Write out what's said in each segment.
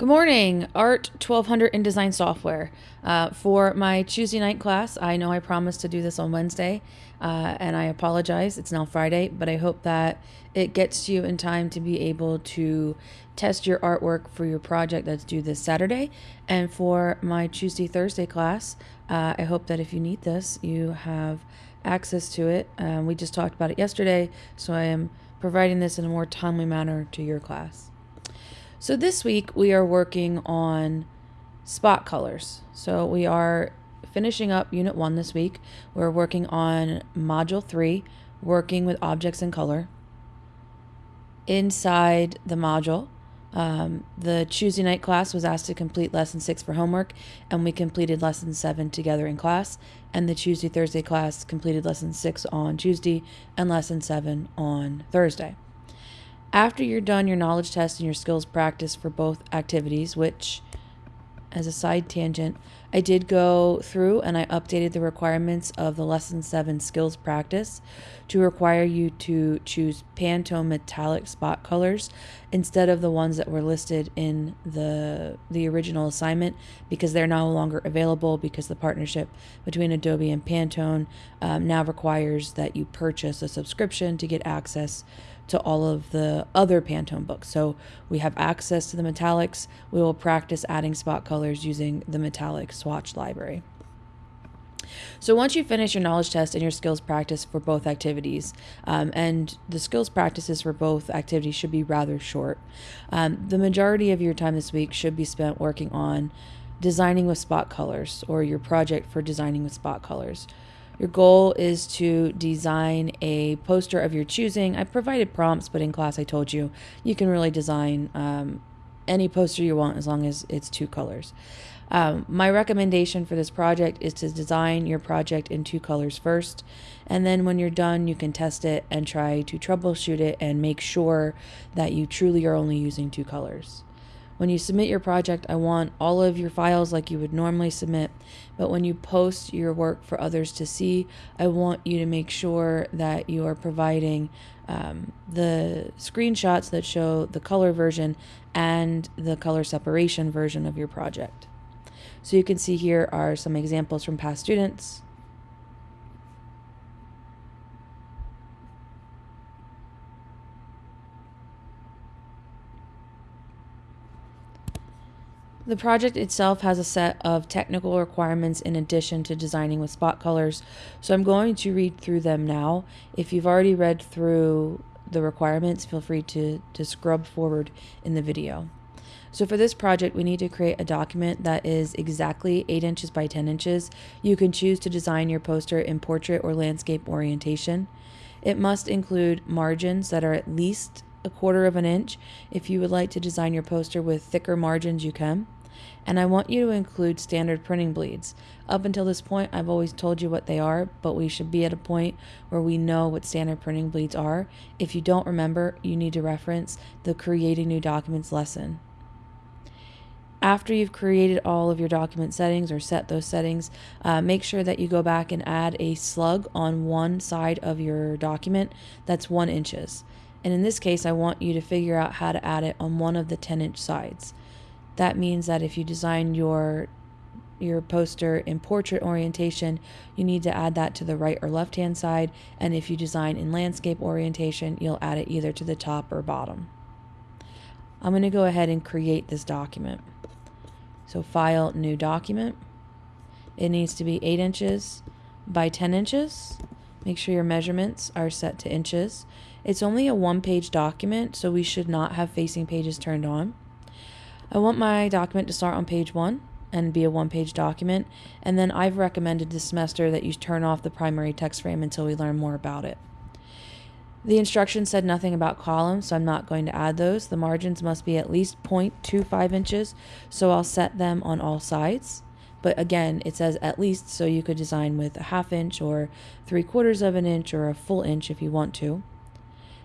Good morning, Art 1200 InDesign software. Uh, for my Tuesday night class, I know I promised to do this on Wednesday, uh, and I apologize. It's now Friday, but I hope that it gets you in time to be able to test your artwork for your project that's due this Saturday. And for my Tuesday Thursday class, uh, I hope that if you need this, you have access to it. Um, we just talked about it yesterday, so I am providing this in a more timely manner to your class. So this week we are working on spot colors. So we are finishing up Unit 1 this week. We're working on Module 3, working with objects in color. Inside the module, um, the Tuesday night class was asked to complete Lesson 6 for homework, and we completed Lesson 7 together in class. And the Tuesday Thursday class completed Lesson 6 on Tuesday and Lesson 7 on Thursday. After you're done your knowledge test and your skills practice for both activities, which, as a side tangent, I did go through and I updated the requirements of the Lesson 7 skills practice to require you to choose Pantone metallic spot colors instead of the ones that were listed in the the original assignment because they're no longer available because the partnership between Adobe and Pantone um, now requires that you purchase a subscription to get access to all of the other Pantone books. So we have access to the metallics. We will practice adding spot colors using the metallic swatch library. So once you finish your knowledge test and your skills practice for both activities, um, and the skills practices for both activities should be rather short, um, the majority of your time this week should be spent working on designing with spot colors or your project for designing with spot colors. Your goal is to design a poster of your choosing. I provided prompts, but in class I told you you can really design um, any poster you want as long as it's two colors. Um, my recommendation for this project is to design your project in two colors first, and then when you're done, you can test it and try to troubleshoot it and make sure that you truly are only using two colors. When you submit your project, I want all of your files like you would normally submit, but when you post your work for others to see, I want you to make sure that you are providing um, the screenshots that show the color version and the color separation version of your project. So you can see here are some examples from past students. The project itself has a set of technical requirements in addition to designing with spot colors, so I'm going to read through them now. If you've already read through the requirements, feel free to, to scrub forward in the video. So for this project, we need to create a document that is exactly 8 inches by 10 inches. You can choose to design your poster in portrait or landscape orientation. It must include margins that are at least a quarter of an inch. If you would like to design your poster with thicker margins, you can and I want you to include standard printing bleeds. Up until this point, I've always told you what they are, but we should be at a point where we know what standard printing bleeds are. If you don't remember, you need to reference the Creating New Documents lesson. After you've created all of your document settings or set those settings, uh, make sure that you go back and add a slug on one side of your document that's one inches. And in this case, I want you to figure out how to add it on one of the 10 inch sides. That means that if you design your your poster in portrait orientation, you need to add that to the right or left hand side. And if you design in landscape orientation, you'll add it either to the top or bottom. I'm going to go ahead and create this document. So file, new document. It needs to be 8 inches by 10 inches. Make sure your measurements are set to inches. It's only a one page document, so we should not have facing pages turned on. I want my document to start on page one and be a one page document. And then I've recommended this semester that you turn off the primary text frame until we learn more about it. The instructions said nothing about columns, so I'm not going to add those. The margins must be at least 0.25 inches, so I'll set them on all sides. But again, it says at least, so you could design with a half inch or three quarters of an inch or a full inch if you want to.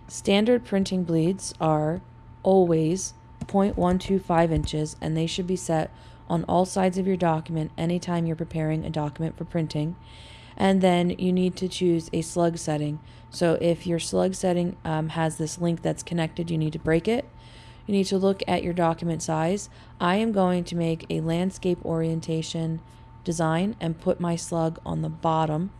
Standard printing bleeds are always 0.125 inches and they should be set on all sides of your document anytime you're preparing a document for printing. And then you need to choose a slug setting. So if your slug setting um, has this link that's connected, you need to break it. you need to look at your document size. I am going to make a landscape orientation design and put my slug on the bottom.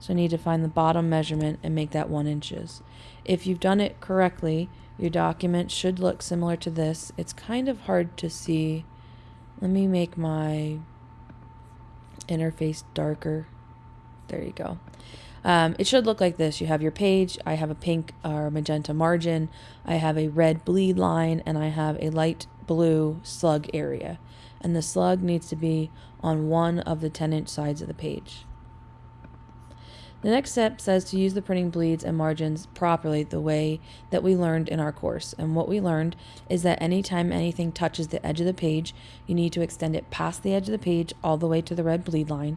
So I need to find the bottom measurement and make that one inches. If you've done it correctly, your document should look similar to this. It's kind of hard to see. Let me make my interface darker. There you go. Um, it should look like this. You have your page. I have a pink or magenta margin. I have a red bleed line and I have a light blue slug area. And the slug needs to be on one of the 10 inch sides of the page. The next step says to use the printing bleeds and margins properly the way that we learned in our course. And what we learned is that anytime anything touches the edge of the page, you need to extend it past the edge of the page all the way to the red bleed line.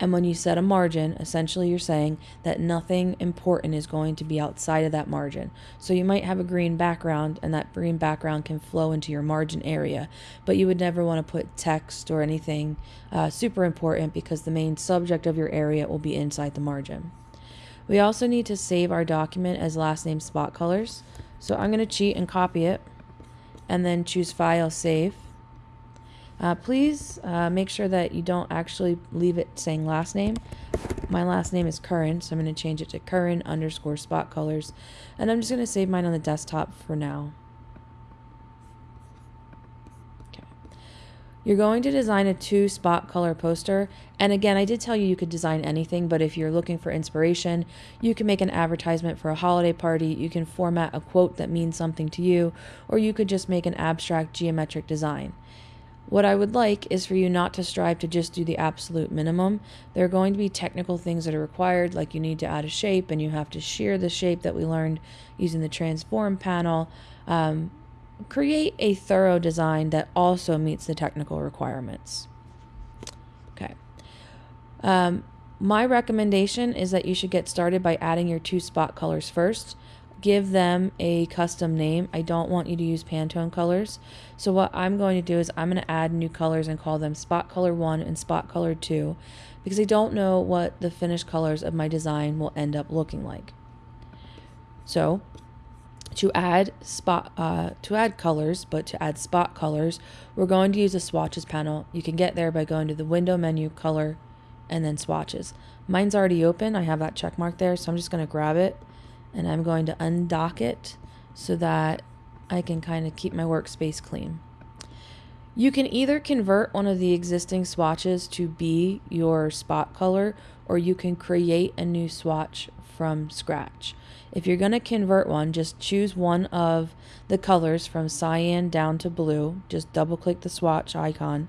And when you set a margin, essentially you're saying that nothing important is going to be outside of that margin. So you might have a green background and that green background can flow into your margin area, but you would never want to put text or anything uh, super important because the main subject of your area will be inside the margin. We also need to save our document as last name spot colors. So I'm going to cheat and copy it and then choose file save. Uh, please uh, make sure that you don't actually leave it saying last name. My last name is Curran, so I'm going to change it to Curran underscore spot colors. And I'm just going to save mine on the desktop for now. You're going to design a two spot color poster. And again, I did tell you you could design anything, but if you're looking for inspiration, you can make an advertisement for a holiday party. You can format a quote that means something to you, or you could just make an abstract geometric design. What I would like is for you not to strive to just do the absolute minimum. There are going to be technical things that are required, like you need to add a shape and you have to shear the shape that we learned using the transform panel. Um, create a thorough design that also meets the technical requirements. Okay. Um, my recommendation is that you should get started by adding your two spot colors first give them a custom name. I don't want you to use Pantone colors. So what I'm going to do is I'm going to add new colors and call them spot color 1 and spot color 2 because I don't know what the finished colors of my design will end up looking like. So to add spot uh, to add colors, but to add spot colors, we're going to use a swatches panel. You can get there by going to the window menu, color, and then swatches. Mine's already open. I have that check mark there, so I'm just going to grab it and I'm going to undock it so that I can kind of keep my workspace clean. You can either convert one of the existing swatches to be your spot color or you can create a new swatch from scratch. If you're going to convert one, just choose one of the colors from cyan down to blue. Just double click the swatch icon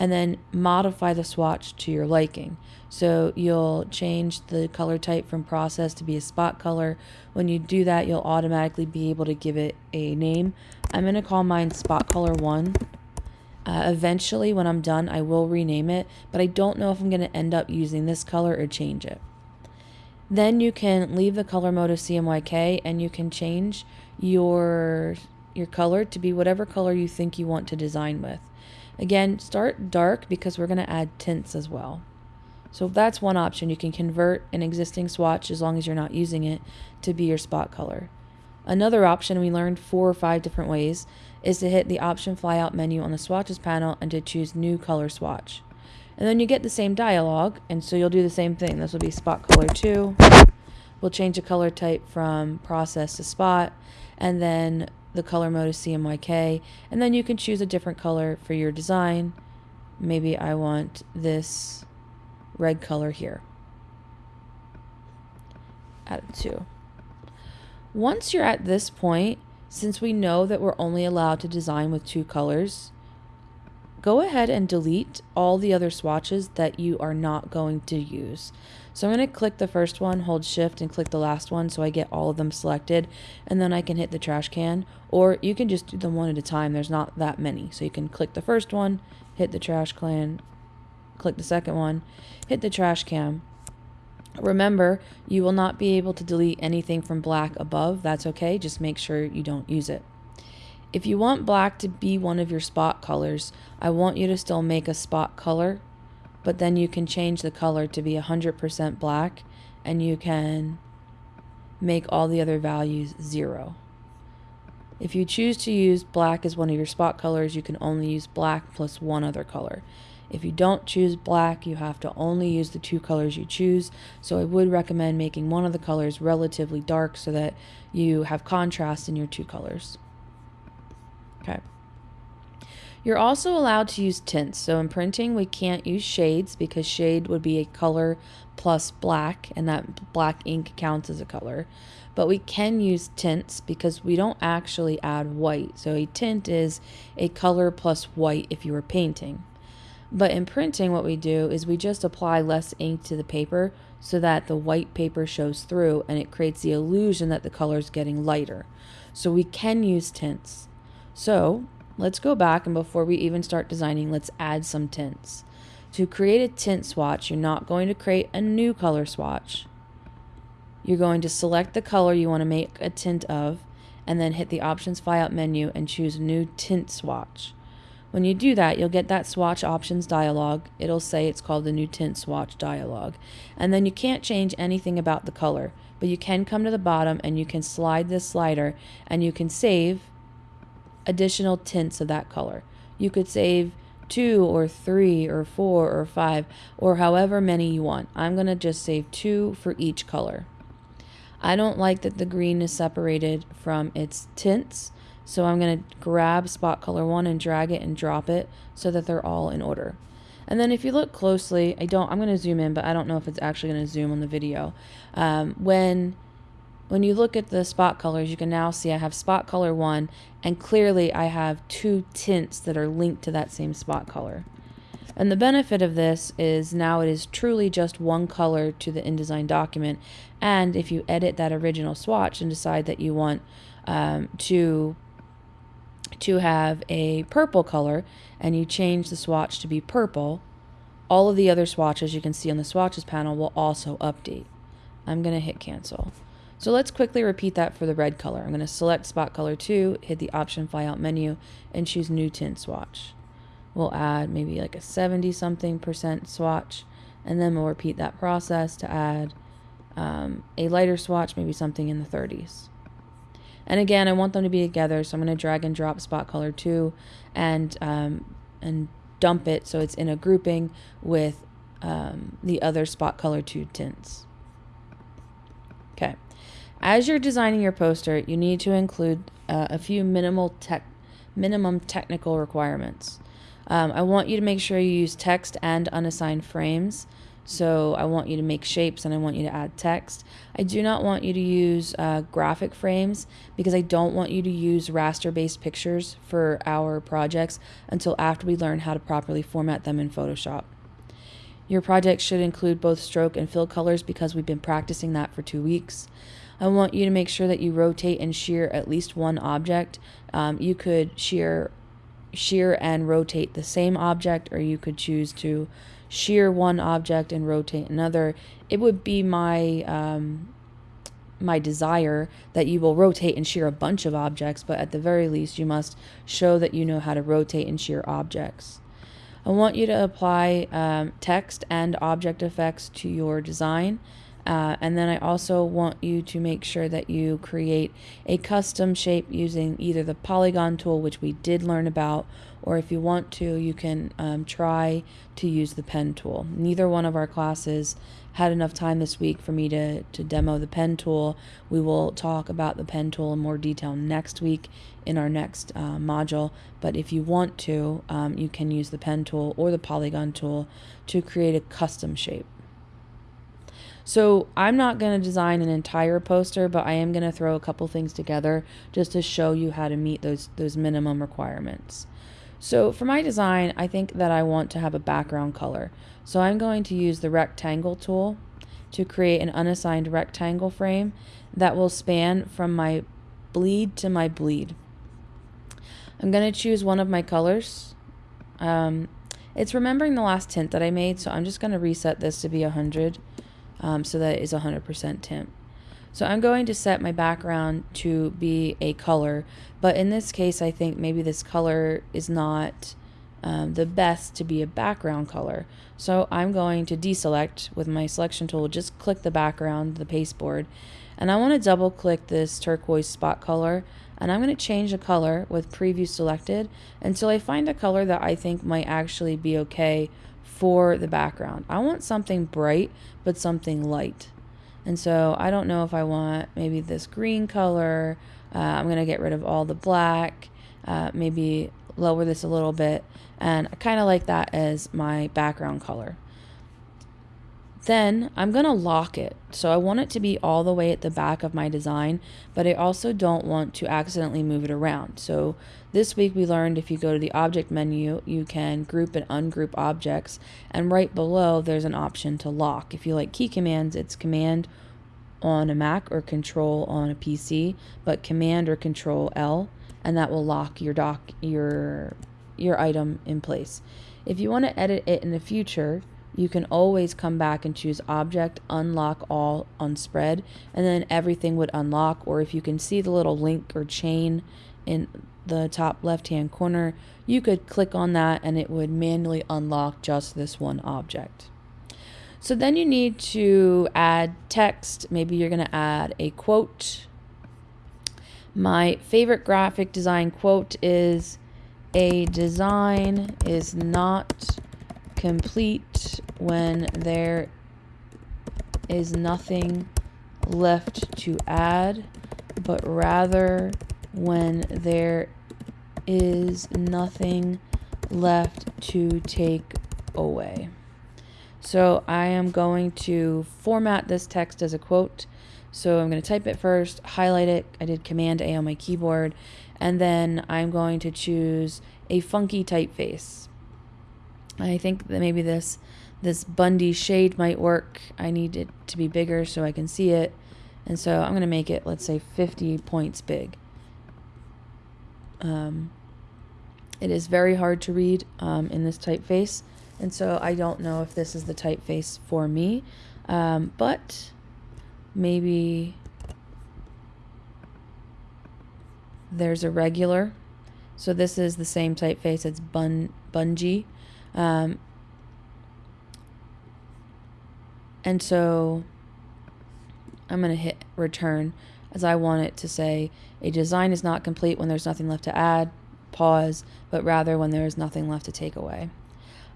and then modify the swatch to your liking. So you'll change the color type from process to be a spot color. When you do that, you'll automatically be able to give it a name. I'm going to call mine spot color 1. Uh, eventually, when I'm done, I will rename it, but I don't know if I'm going to end up using this color or change it. Then you can leave the color mode of CMYK and you can change your your color to be whatever color you think you want to design with. Again, start dark because we're going to add tints as well. So that's one option. You can convert an existing swatch as long as you're not using it to be your spot color. Another option we learned four or five different ways is to hit the option flyout menu on the swatches panel and to choose new color swatch. And then you get the same dialog and so you'll do the same thing. This will be spot color 2. We'll change the color type from process to spot and then the color mode is CMYK and then you can choose a different color for your design. Maybe I want this red color here. Add it to. Once you're at this point, since we know that we're only allowed to design with two colors, go ahead and delete all the other swatches that you are not going to use. So I'm going to click the first one, hold shift and click the last one so I get all of them selected and then I can hit the trash can or you can just do them one at a time. There's not that many. So you can click the first one, hit the trash can, click the second one, hit the trash can. Remember, you will not be able to delete anything from black above. That's okay. Just make sure you don't use it. If you want black to be one of your spot colors, I want you to still make a spot color, but then you can change the color to be 100% black and you can make all the other values zero. If you choose to use black as one of your spot colors, you can only use black plus one other color. If you don't choose black, you have to only use the two colors you choose. So I would recommend making one of the colors relatively dark so that you have contrast in your two colors. Okay. You're also allowed to use tints. So in printing, we can't use shades because shade would be a color plus black, and that black ink counts as a color. But we can use tints because we don't actually add white. So a tint is a color plus white if you were painting. But in printing, what we do is we just apply less ink to the paper so that the white paper shows through and it creates the illusion that the color is getting lighter. So we can use tints. So let's go back and before we even start designing, let's add some tints. To create a tint swatch, you're not going to create a new color swatch. You're going to select the color you want to make a tint of and then hit the options file menu and choose new tint swatch. When you do that, you'll get that swatch options dialog. It'll say it's called the new tint swatch dialog. And then you can't change anything about the color, but you can come to the bottom and you can slide this slider and you can save additional tints of that color. You could save two or three or four or five or however many you want. I'm going to just save two for each color. I don't like that the green is separated from its tints. So I'm going to grab spot color one and drag it and drop it so that they're all in order. And then if you look closely, I don't, I'm going to zoom in, but I don't know if it's actually going to zoom on the video. Um, when, when you look at the spot colors, you can now see I have spot color one, and clearly I have two tints that are linked to that same spot color. And the benefit of this is now it is truly just one color to the InDesign document. And if you edit that original swatch and decide that you want um, to to have a purple color and you change the swatch to be purple, all of the other swatches you can see on the swatches panel will also update. I'm going to hit cancel. So let's quickly repeat that for the red color. I'm going to select spot color 2, hit the option flyout menu, and choose new tint swatch. We'll add maybe like a 70 something percent swatch, and then we'll repeat that process to add um, a lighter swatch, maybe something in the 30s. And again, I want them to be together, so I'm going to drag and drop spot color 2 and, um, and dump it so it's in a grouping with um, the other spot color 2 tints. As you're designing your poster, you need to include uh, a few minimal tech, minimum technical requirements. Um, I want you to make sure you use text and unassigned frames. So I want you to make shapes and I want you to add text. I do not want you to use uh, graphic frames because I don't want you to use raster based pictures for our projects until after we learn how to properly format them in Photoshop. Your project should include both stroke and fill colors because we've been practicing that for two weeks. I want you to make sure that you rotate and shear at least one object. Um, you could shear, shear and rotate the same object, or you could choose to shear one object and rotate another, it would be my um, my desire that you will rotate and shear a bunch of objects, but at the very least, you must show that you know how to rotate and shear objects. I want you to apply um, text and object effects to your design. Uh, and then I also want you to make sure that you create a custom shape using either the polygon tool, which we did learn about, or if you want to, you can um, try to use the pen tool. Neither one of our classes had enough time this week for me to, to demo the pen tool. We will talk about the pen tool in more detail next week in our next uh, module. But if you want to, um, you can use the pen tool or the polygon tool to create a custom shape. So I'm not going to design an entire poster, but I am going to throw a couple things together just to show you how to meet those, those minimum requirements. So for my design, I think that I want to have a background color. So I'm going to use the rectangle tool to create an unassigned rectangle frame that will span from my bleed to my bleed. I'm going to choose one of my colors. Um, it's remembering the last tint that I made, so I'm just going to reset this to be 100 um, so that is 100% tint. So I'm going to set my background to be a color, but in this case, I think maybe this color is not um, the best to be a background color. So I'm going to deselect with my selection tool, just click the background, the pasteboard, and I want to double click this turquoise spot color And I'm going to change the color with preview selected until I find a color that I think might actually be okay for the background. I want something bright, but something light. And so I don't know if I want maybe this green color. Uh, I'm going to get rid of all the black, uh, maybe lower this a little bit. And I kind of like that as my background color. Then I'm going to lock it. So I want it to be all the way at the back of my design, but I also don't want to accidentally move it around. So this week we learned if you go to the object menu, you can group and ungroup objects. And right below there's an option to lock. If you like key commands, it's command on a Mac or control on a PC, but command or control L and that will lock your doc your your item in place. If you want to edit it in the future, you can always come back and choose object, unlock all on spread, and then everything would unlock. Or if you can see the little link or chain in the top left hand corner, you could click on that and it would manually unlock just this one object. So then you need to add text. Maybe you're going to add a quote. My favorite graphic design quote is a design is not complete when there is nothing left to add, but rather when there is nothing left to take away. So I am going to format this text as a quote. So I'm going to type it first, highlight it. I did Command A on my keyboard. And then I'm going to choose a funky typeface. I think that maybe this this Bungee shade might work. I need it to be bigger so I can see it. And so I'm going to make it, let's say, 50 points big. Um, it is very hard to read um, in this typeface. And so I don't know if this is the typeface for me. Um, but maybe there's a regular. So this is the same typeface. It's bun Bungee. Um, and so I'm going to hit return as I want it to say a design is not complete when there's nothing left to add, pause, but rather when there is nothing left to take away.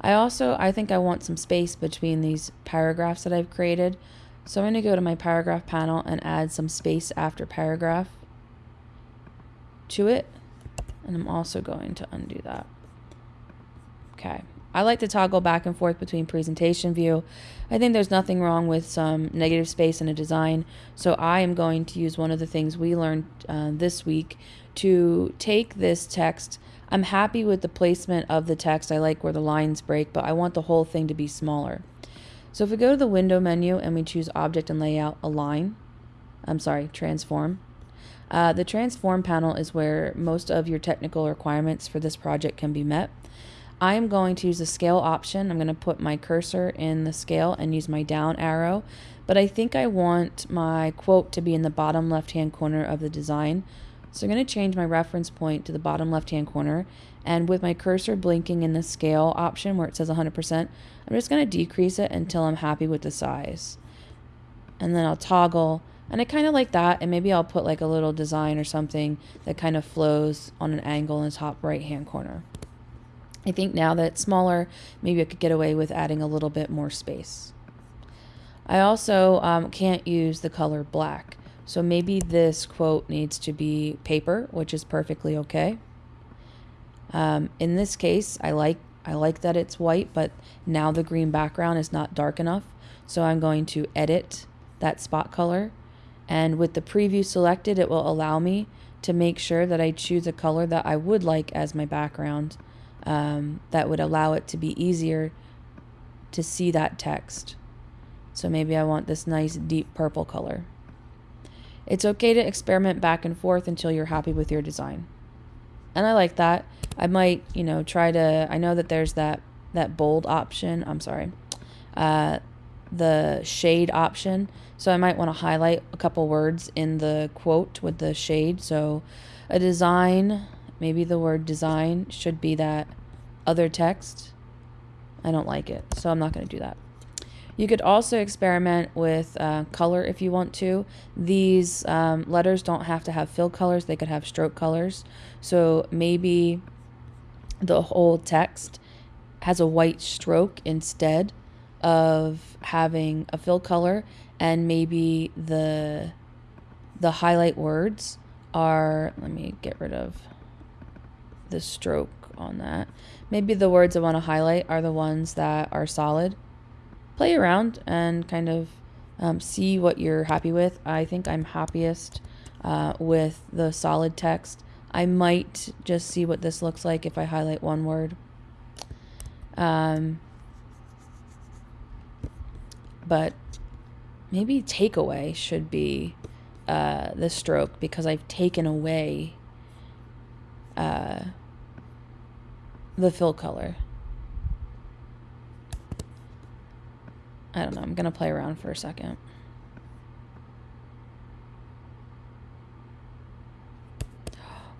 I also, I think I want some space between these paragraphs that I've created. So I'm going to go to my paragraph panel and add some space after paragraph to it. And I'm also going to undo that. Okay. I like to toggle back and forth between presentation view. I think there's nothing wrong with some negative space in a design. So I am going to use one of the things we learned uh, this week to take this text. I'm happy with the placement of the text. I like where the lines break, but I want the whole thing to be smaller. So if we go to the window menu and we choose object and layout align, I'm sorry, transform. Uh, the transform panel is where most of your technical requirements for this project can be met. I am going to use the scale option. I'm going to put my cursor in the scale and use my down arrow. But I think I want my quote to be in the bottom left hand corner of the design. So I'm going to change my reference point to the bottom left hand corner. And with my cursor blinking in the scale option where it says 100%, I'm just going to decrease it until I'm happy with the size. And then I'll toggle. And I kind of like that. And maybe I'll put like a little design or something that kind of flows on an angle in the top right hand corner. I think now that it's smaller, maybe I could get away with adding a little bit more space. I also um, can't use the color black. So maybe this quote needs to be paper, which is perfectly okay. Um, in this case, I like I like that it's white, but now the green background is not dark enough. So I'm going to edit that spot color. And with the preview selected, it will allow me to make sure that I choose a color that I would like as my background um, that would allow it to be easier to see that text. So maybe I want this nice deep purple color. It's okay to experiment back and forth until you're happy with your design. And I like that. I might, you know, try to, I know that there's that, that bold option. I'm sorry. Uh, the shade option. So I might want to highlight a couple words in the quote with the shade. So a design Maybe the word design should be that other text. I don't like it, so I'm not going to do that. You could also experiment with uh, color if you want to. These um, letters don't have to have fill colors, they could have stroke colors. So maybe the whole text has a white stroke instead of having a fill color and maybe the the highlight words are let me get rid of the stroke on that. Maybe the words I want to highlight are the ones that are solid. Play around and kind of um, see what you're happy with. I think I'm happiest uh, with the solid text. I might just see what this looks like if I highlight one word. Um, but maybe takeaway should be uh, the stroke because I've taken away uh, the fill color. I don't know. I'm going to play around for a second.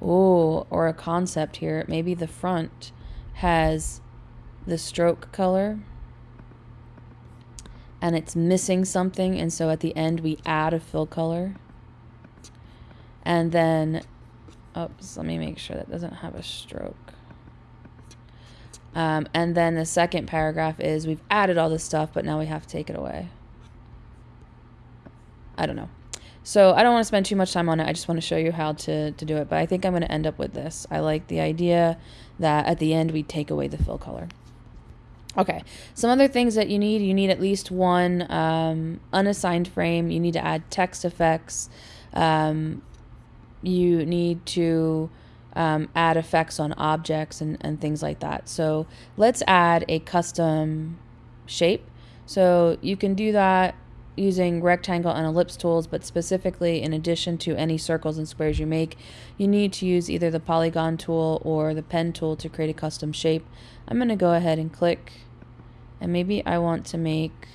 Oh, or a concept here. Maybe the front has the stroke color and it's missing something and so at the end we add a fill color and then oops let me make sure that doesn't have a stroke um, and then the second paragraph is we've added all this stuff but now we have to take it away. I don't know. So I don't want to spend too much time on it. I just want to show you how to, to do it but I think I'm going to end up with this. I like the idea that at the end we take away the fill color. Okay, some other things that you need you need at least one um, unassigned frame, you need to add text effects, um, you need to um, add effects on objects and, and things like that. So let's add a custom shape. So you can do that using rectangle and ellipse tools, but specifically in addition to any circles and squares you make, you need to use either the polygon tool or the pen tool to create a custom shape. I'm going to go ahead and click and maybe I want to make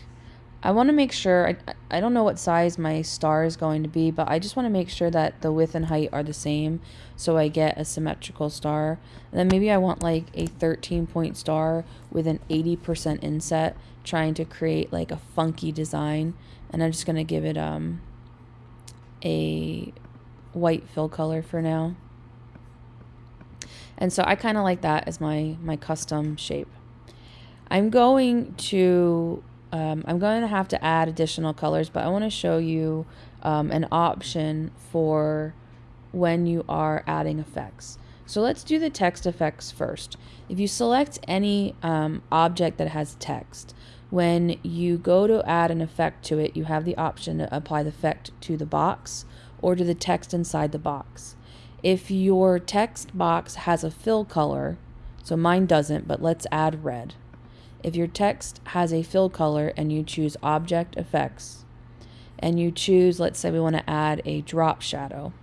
I want to make sure I, I don't know what size my star is going to be but I just want to make sure that the width and height are the same so I get a symmetrical star. And then maybe I want like a 13 point star with an 80% inset trying to create like a funky design. And I'm just going to give it um a white fill color for now. And so I kind of like that as my my custom shape. I'm going to um, I'm going to have to add additional colors, but I want to show you um, an option for when you are adding effects. So let's do the text effects first. If you select any um, object that has text, when you go to add an effect to it, you have the option to apply the effect to the box or to the text inside the box. If your text box has a fill color, so mine doesn't, but let's add red. If your text has a fill color and you choose Object Effects, and you choose, let's say we want to add a drop shadow.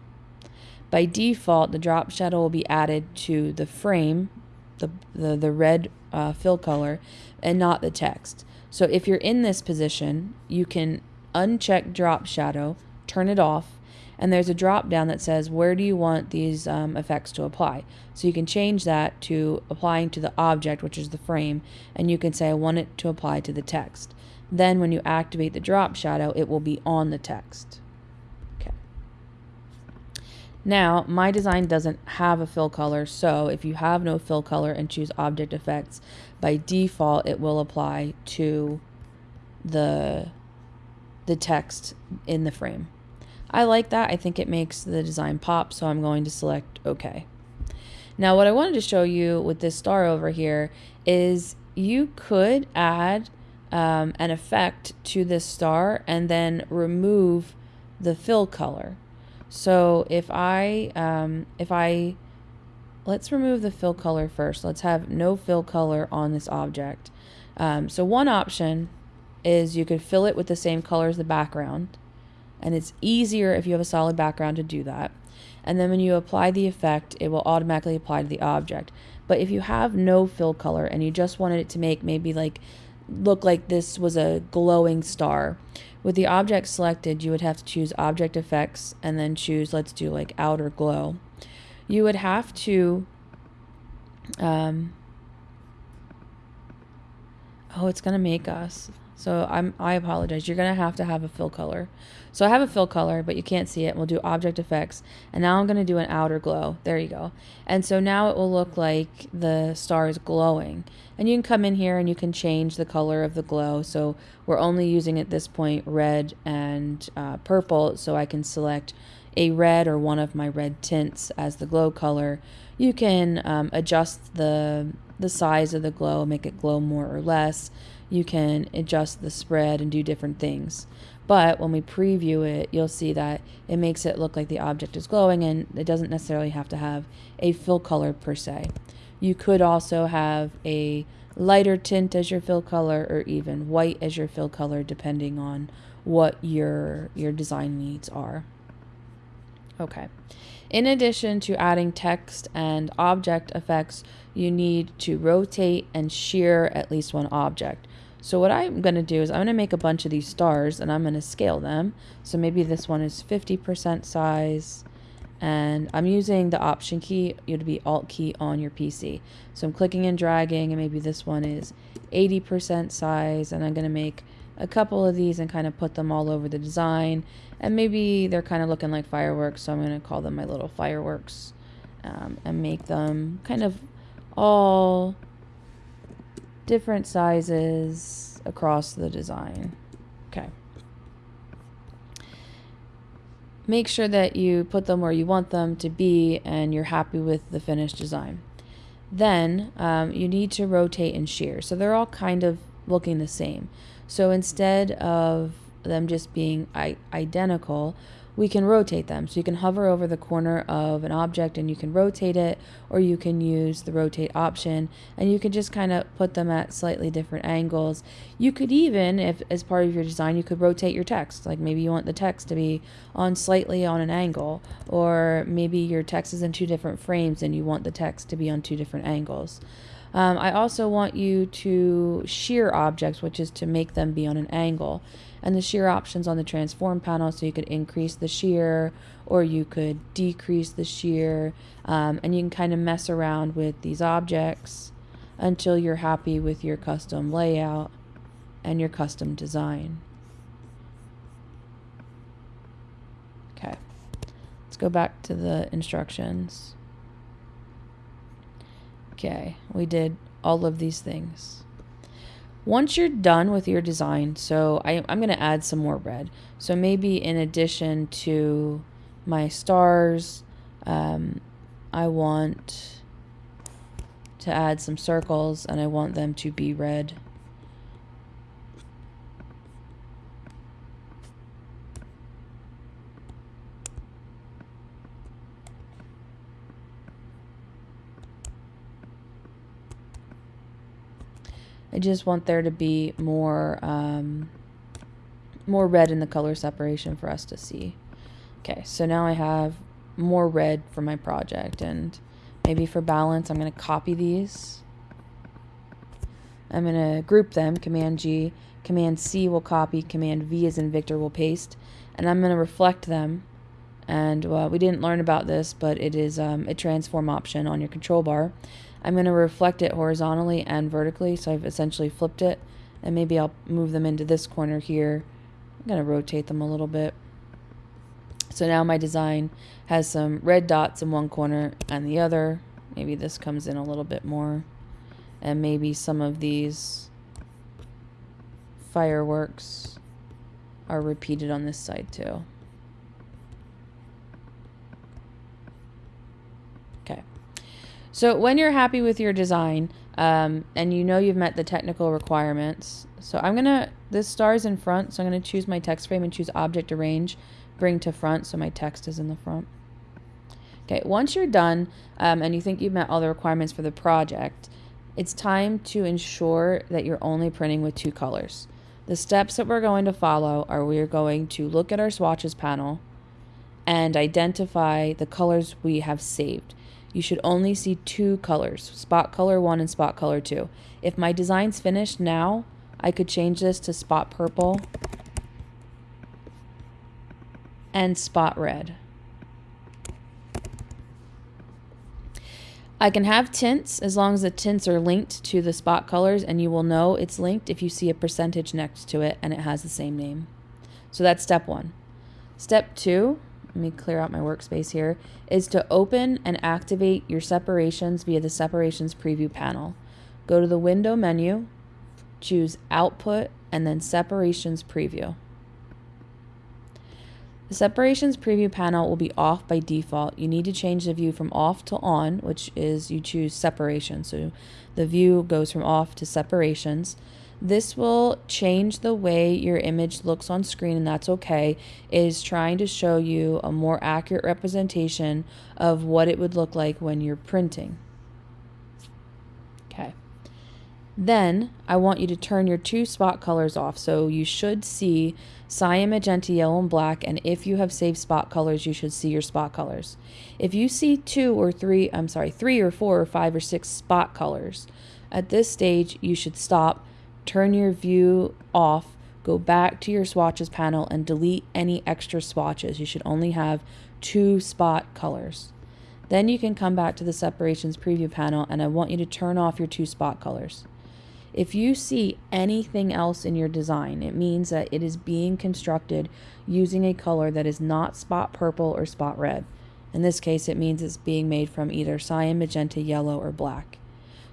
By default, the drop shadow will be added to the frame, the, the, the red uh, fill color, and not the text. So if you're in this position, you can uncheck drop shadow, turn it off, and there's a drop down that says where do you want these um, effects to apply? So you can change that to applying to the object which is the frame and you can say I want it to apply to the text. Then when you activate the drop shadow it will be on the text. Okay. Now my design doesn't have a fill color so if you have no fill color and choose object effects by default it will apply to the the text in the frame I like that. I think it makes the design pop, so I'm going to select OK. Now what I wanted to show you with this star over here is you could add um, an effect to this star and then remove the fill color. So if I, um, if I, let's remove the fill color first. Let's have no fill color on this object. Um, so one option is you could fill it with the same color as the background and it's easier if you have a solid background to do that. And then when you apply the effect, it will automatically apply to the object. But if you have no fill color and you just wanted it to make maybe like look like this was a glowing star, with the object selected, you would have to choose object effects and then choose, let's do like outer glow. You would have to, um, oh, it's going to make us. So I'm I apologize. You're gonna have to have a fill color. So I have a fill color, but you can't see it. We'll do object effects, and now I'm gonna do an outer glow. There you go. And so now it will look like the star is glowing. And you can come in here and you can change the color of the glow. So we're only using at this point red and uh, purple. So I can select a red or one of my red tints as the glow color. You can um, adjust the the size of the glow, make it glow more or less you can adjust the spread and do different things. But when we preview it, you'll see that it makes it look like the object is glowing and it doesn't necessarily have to have a fill color per se. You could also have a lighter tint as your fill color or even white as your fill color depending on what your your design needs are. Okay. In addition to adding text and object effects, you need to rotate and shear at least one object. So what I'm going to do is I'm going to make a bunch of these stars and I'm going to scale them. So maybe this one is 50% size and I'm using the option key, it would be alt key on your PC. So I'm clicking and dragging and maybe this one is 80% size and I'm going to make a couple of these and kind of put them all over the design and maybe they're kind of looking like fireworks so I'm going to call them my little fireworks um, and make them kind of all different sizes across the design. Okay. Make sure that you put them where you want them to be and you're happy with the finished design. Then um, you need to rotate and shear. So they're all kind of looking the same. So instead of them just being i identical, we can rotate them. So you can hover over the corner of an object and you can rotate it, or you can use the rotate option and you can just kind of put them at slightly different angles. You could even, if as part of your design, you could rotate your text. Like maybe you want the text to be on slightly on an angle, or maybe your text is in two different frames and you want the text to be on two different angles. Um, I also want you to shear objects, which is to make them be on an angle and the shear options on the transform panel so you could increase the shear or you could decrease the shear um, and you can kind of mess around with these objects until you're happy with your custom layout and your custom design. Okay, let's go back to the instructions. Okay, we did all of these things. Once you're done with your design, so I, I'm going to add some more red. So maybe in addition to my stars, um, I want to add some circles and I want them to be red. I just want there to be more um, more red in the color separation for us to see. Okay, so now I have more red for my project and maybe for balance I'm going to copy these. I'm going to group them, Command G, Command C will copy, Command V as in Victor will paste, and I'm going to reflect them. And we didn't learn about this, but it is um, a transform option on your control bar. I'm going to reflect it horizontally and vertically. So I've essentially flipped it and maybe I'll move them into this corner here. I'm going to rotate them a little bit. So now my design has some red dots in one corner and the other. Maybe this comes in a little bit more. And maybe some of these fireworks are repeated on this side too. So when you're happy with your design um, and you know you've met the technical requirements, so I'm to, this star is in front, so I'm to choose my text frame and choose object arrange, bring to front, so my text is in the front. Okay, once you're done um, and you think you've met all the requirements for the project, it's time to ensure that you're only printing with two colors. The steps that we're going to follow are we're going to look at our swatches panel and identify the colors we have saved you should only see two colors, spot color 1 and spot color 2. If my design's finished now, I could change this to spot purple and spot red. I can have tints as long as the tints are linked to the spot colors and you will know it's linked if you see a percentage next to it and it has the same name. So that's step one. Step two, let me clear out my workspace here, is to open and activate your separations via the separations preview panel. Go to the window menu, choose output and then separations preview. The separations preview panel will be off by default. You need to change the view from off to on, which is you choose separation. So the view goes from off to separations. This will change the way your image looks on screen, and that's okay. It is trying to show you a more accurate representation of what it would look like when you're printing. Okay. Then I want you to turn your two spot colors off. So you should see cyan, magenta, yellow, and black. And if you have saved spot colors, you should see your spot colors. If you see two or three, I'm sorry, three or four or five or six spot colors, at this stage, you should stop, turn your view off, go back to your swatches panel and delete any extra swatches. You should only have two spot colors. Then you can come back to the separations preview panel and I want you to turn off your two spot colors. If you see anything else in your design, it means that it is being constructed using a color that is not spot purple or spot red. In this case, it means it's being made from either cyan, magenta, yellow, or black.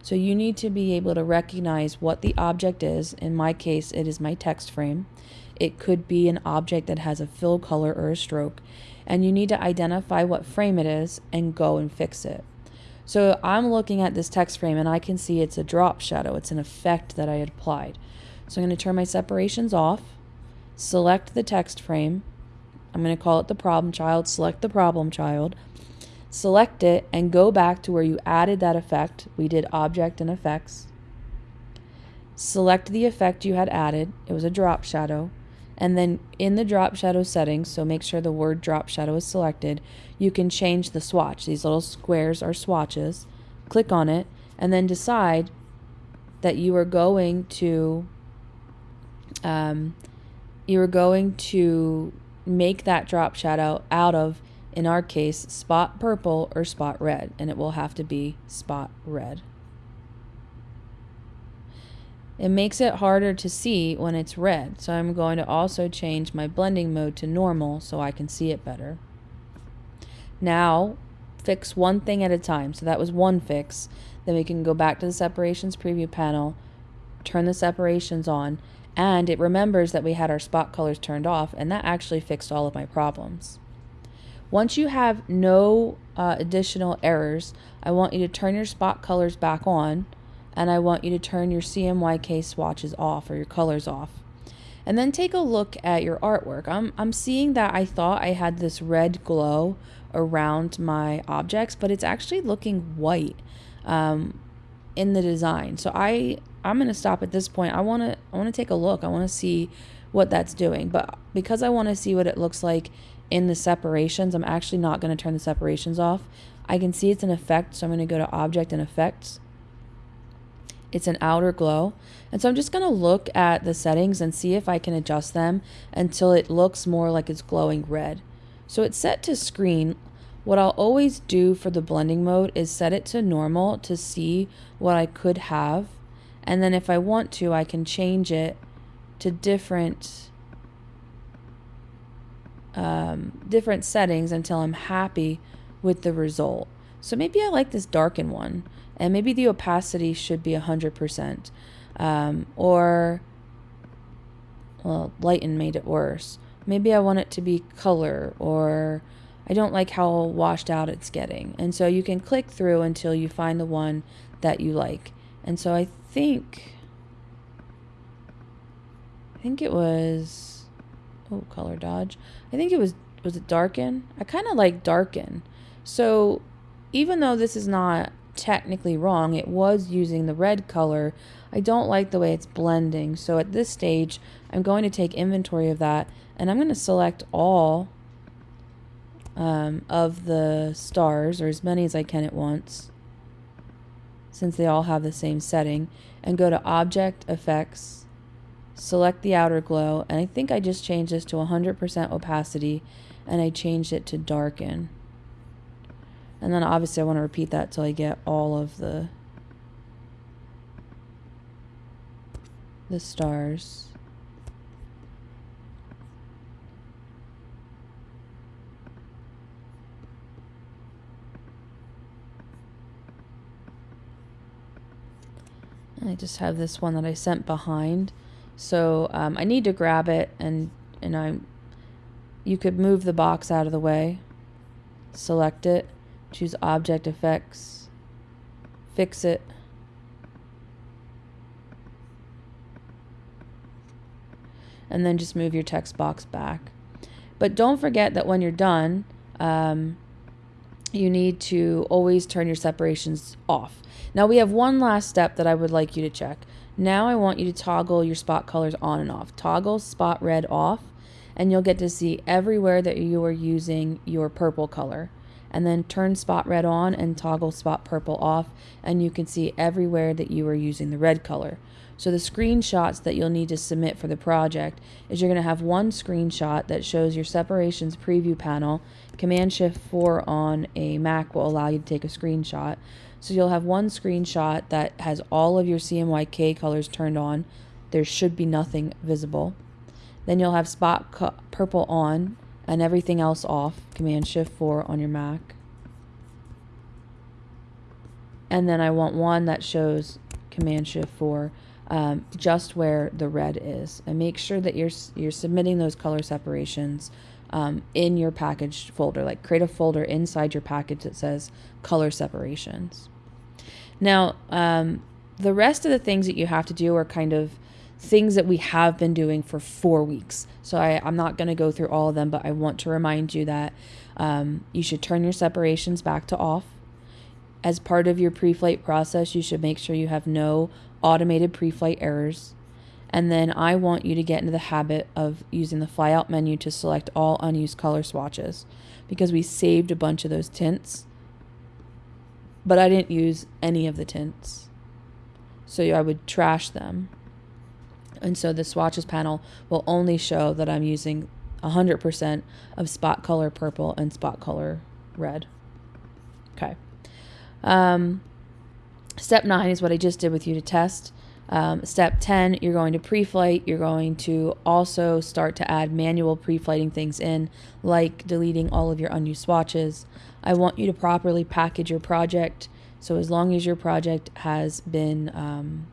So you need to be able to recognize what the object is. In my case, it is my text frame. It could be an object that has a fill color or a stroke. And you need to identify what frame it is and go and fix it. So I'm looking at this text frame and I can see it's a drop shadow. It's an effect that I had applied. So I'm going to turn my separations off, select the text frame. I'm going to call it the problem child, select the problem child, select it and go back to where you added that effect. We did object and effects. Select the effect you had added. It was a drop shadow. And then in the drop shadow settings, so make sure the word drop shadow is selected, you can change the swatch. These little squares are swatches. Click on it and then decide that you are going to um, you are going to make that drop shadow out of in our case spot purple or spot red and it will have to be spot red. It makes it harder to see when it's red, so I'm going to also change my blending mode to normal so I can see it better. Now, fix one thing at a time. So that was one fix. Then we can go back to the separations preview panel, turn the separations on, and it remembers that we had our spot colors turned off, and that actually fixed all of my problems. Once you have no uh, additional errors, I want you to turn your spot colors back on and I want you to turn your CMYK swatches off or your colors off. And then take a look at your artwork. I'm, I'm seeing that I thought I had this red glow around my objects, but it's actually looking white um, in the design. So I, I'm going to stop at this point. I want to I want to take a look. I want to see what that's doing. But because I want to see what it looks like in the separations, I'm actually not going to turn the separations off. I can see it's an effect, so I'm going to go to Object and Effects it's an outer glow. And so I'm just going to look at the settings and see if I can adjust them until it looks more like it's glowing red. So it's set to screen. What I'll always do for the blending mode is set it to normal to see what I could have. And then if I want to, I can change it to different um, different settings until I'm happy with the result. So maybe I like this darken one and maybe the opacity should be 100%. Um, or, well, lighten made it worse. Maybe I want it to be color, or I don't like how washed out it's getting. And so you can click through until you find the one that you like. And so I think, I think it was, oh, color dodge. I think it was, was it darken? I kind of like darken. So even though this is not technically wrong. It was using the red color. I don't like the way it's blending. So at this stage, I'm going to take inventory of that and I'm going to select all um, of the stars or as many as I can at once since they all have the same setting and go to object effects select the outer glow and I think I just changed this to 100% opacity and I changed it to darken And then obviously I want to repeat that till I get all of the the stars. I just have this one that I sent behind. So um, I need to grab it and and I you could move the box out of the way. Select it, choose object effects, fix it. And then just move your text box back. But don't forget that when you're done, um, you need to always turn your separations off. Now we have one last step that I would like you to check. Now I want you to toggle your spot colors on and off. Toggle spot red off and you'll get to see everywhere that you are using your purple color. And then turn spot red on and toggle spot purple off and you can see everywhere that you are using the red color. So the screenshots that you'll need to submit for the project is you're going to have one screenshot that shows your separations preview panel. Command Shift 4 on a Mac will allow you to take a screenshot. So you'll have one screenshot that has all of your CMYK colors turned on. There should be nothing visible. Then you'll have spot purple on and everything else off. Command Shift 4 on your Mac. And then I want one that shows Command Shift 4 um, just where the red is. And make sure that you're, you're submitting those color separations um, in your package folder. Like create a folder inside your package that says color separations. Now, um, the rest of the things that you have to do are kind of things that we have been doing for four weeks. So I, I'm not going to go through all of them, but I want to remind you that um, you should turn your separations back to off. As part of your pre-flight process, you should make sure you have no automated pre-flight errors. And then I want you to get into the habit of using the flyout menu to select all unused color swatches because we saved a bunch of those tints, but I didn't use any of the tints. So I would trash them. And so the swatches panel will only show that I'm using 100% of spot color purple and spot color red. Okay. Um, step nine is what I just did with you to test. Um, step 10, you're going to pre-flight. You're going to also start to add manual pre-flighting things in, like deleting all of your unused swatches. I want you to properly package your project. So as long as your project has been um,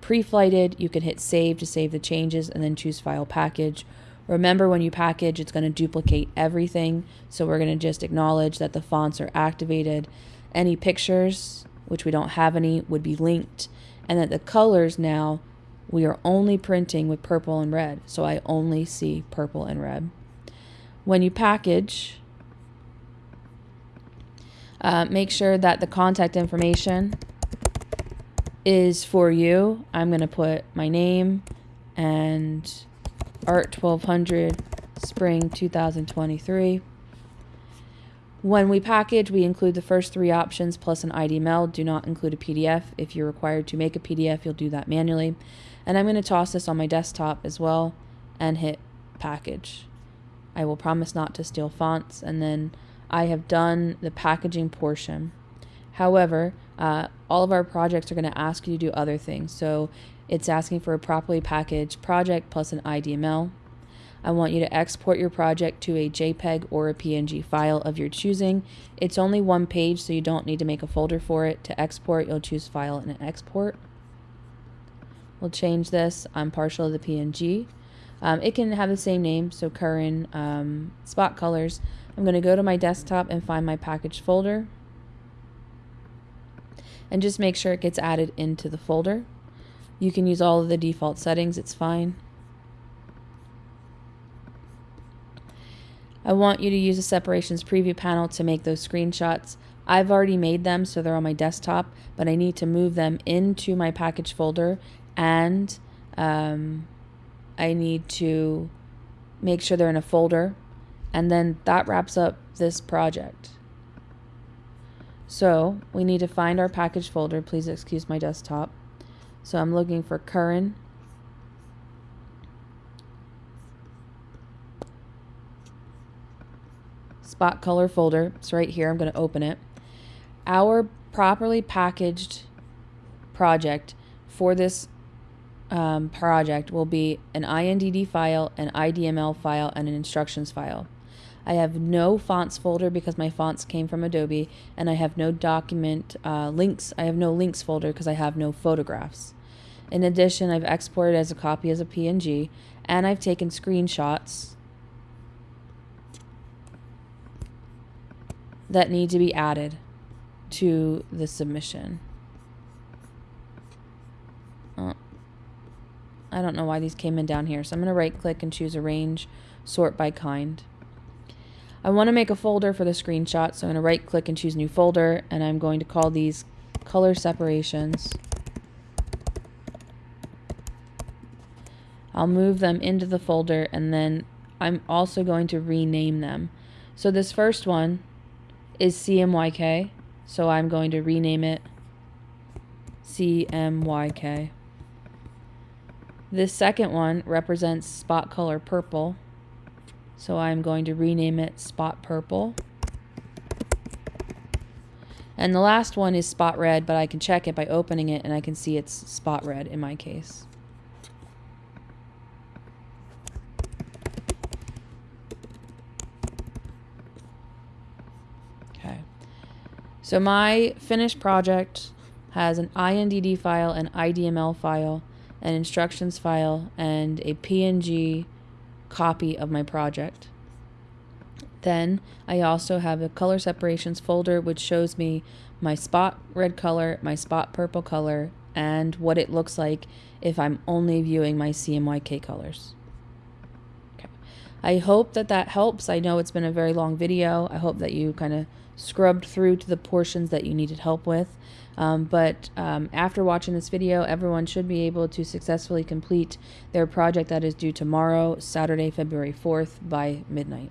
pre-flighted, you can hit save to save the changes and then choose file package. Remember when you package, it's going to duplicate everything. So we're going to just acknowledge that the fonts are activated. Any pictures, which we don't have any, would be linked. And that the colors now, we are only printing with purple and red. So I only see purple and red. When you package, uh, make sure that the contact information is for you. I'm going to put my name and Art 1200 Spring 2023. When we package, we include the first three options plus an IDML. Do not include a PDF. If you're required to make a PDF, you'll do that manually. And I'm going to toss this on my desktop as well and hit package. I will promise not to steal fonts and then I have done the packaging portion. However, uh, all of our projects are going to ask you to do other things. So it's asking for a properly packaged project plus an IDML. I want you to export your project to a JPEG or a PNG file of your choosing. It's only one page, so you don't need to make a folder for it. To export, you'll choose File and Export. We'll change this. I'm partial to the PNG. Um, it can have the same name, so current um, spot colors. I'm going to go to my desktop and find my package folder and just make sure it gets added into the folder. You can use all of the default settings, it's fine. I want you to use the separations preview panel to make those screenshots. I've already made them so they're on my desktop, but I need to move them into my package folder and um, I need to make sure they're in a folder and then that wraps up this project. So we need to find our package folder. Please excuse my desktop. So I'm looking for current. Spot color folder. It's right here. I'm going to open it. Our properly packaged project for this um, project will be an INDD file, an IDML file, and an instructions file. I have no fonts folder because my fonts came from Adobe, and I have no document uh, links. I have no links folder because I have no photographs. In addition, I've exported as a copy as a PNG, and I've taken screenshots that need to be added to the submission. Uh, I don't know why these came in down here, so I'm going to right click and choose arrange, sort by kind. I want to make a folder for the screenshot, so I'm going to right click and choose new folder, and I'm going to call these color separations. I'll move them into the folder and then I'm also going to rename them. So this first one is CMYK, so I'm going to rename it CMYK. This second one represents spot color purple, so I'm going to rename it spot purple. And the last one is spot red, but I can check it by opening it and I can see it's spot red in my case. So my finished project has an INDD file, an IDML file, an instructions file, and a PNG copy of my project. Then I also have a color separations folder which shows me my spot red color, my spot purple color, and what it looks like if I'm only viewing my CMYK colors. Okay. I hope that that helps. I know it's been a very long video. I hope that you kind of scrubbed through to the portions that you needed help with. Um, but um, after watching this video, everyone should be able to successfully complete their project that is due tomorrow, Saturday, February 4th by midnight.